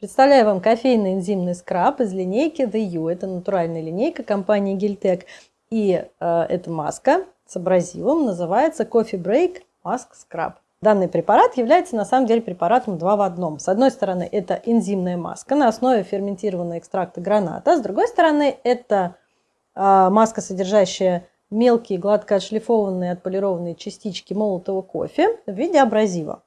Представляю вам кофейный энзимный скраб из линейки The U. Это натуральная линейка компании Giltec. И э, эта маска с абразивом называется Coffee Break Mask Scrub. Данный препарат является на самом деле препаратом 2 в одном. С одной стороны, это энзимная маска на основе ферментированного экстракта граната. С другой стороны, это э, маска, содержащая мелкие гладко отшлифованные отполированные частички молотого кофе в виде абразива.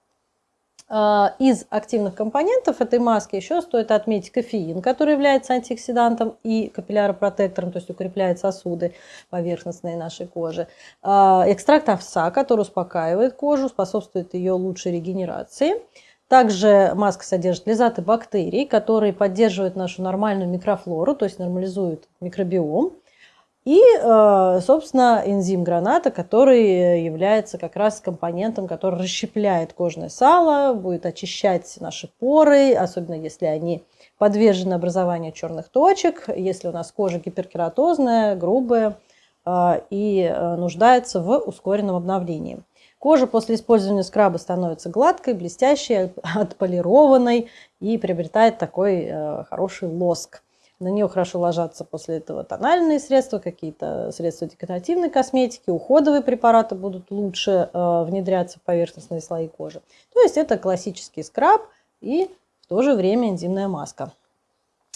А, из активных компонентов этой маски еще стоит отметить кофеин, который является антиоксидантом и капилляропротектором, то есть укрепляет сосуды поверхностные нашей кожи. А, экстракт овса, который успокаивает кожу, способствует ее лучшей регенерации. Также маска содержит лизаты бактерий, которые поддерживают нашу нормальную микрофлору, то есть нормализуют микробиом. И, э, собственно, энзим граната, который является как раз компонентом, который расщепляет кожное сало, будет очищать наши поры, особенно если они подвержены образованию черных точек, если у нас кожа гиперкератозная, грубая э, и э, нуждается в ускоренном обновлении. Кожа после использования скраба становится гладкой, блестящей, отполированной и приобретает такой хороший лоск. На нее хорошо ложатся после этого тональные средства, какие-то средства декоративной косметики, уходовые препараты будут лучше э, внедряться в поверхностные слои кожи. То есть это классический скраб и в то же время энзимная маска.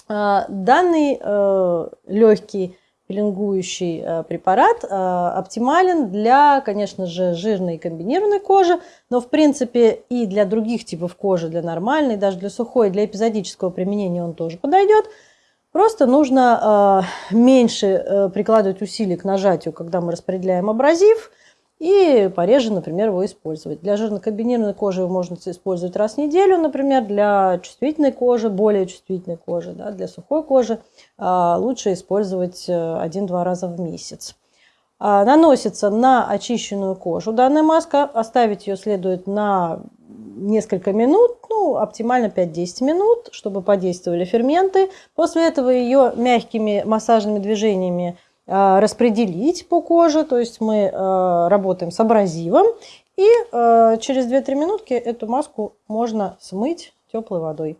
Э, данный э, легкий пилингующий э, препарат э, оптимален для, конечно же, жирной и комбинированной кожи, но в принципе и для других типов кожи, для нормальной, даже для сухой, для эпизодического применения он тоже подойдет. Просто нужно э, меньше э, прикладывать усилий к нажатию, когда мы распределяем абразив, и пореже, например, его использовать. Для жирно-комбинированной кожи его можно использовать раз в неделю, например, для чувствительной кожи, более чувствительной кожи, да, для сухой кожи э, лучше использовать один-два раза в месяц. Наносится на очищенную кожу данная маска, оставить ее следует на несколько минут, оптимально 5-10 минут, чтобы подействовали ферменты. После этого ее мягкими массажными движениями э, распределить по коже, то есть мы э, работаем с абразивом, и э, через 2-3 минутки эту маску можно смыть теплой водой.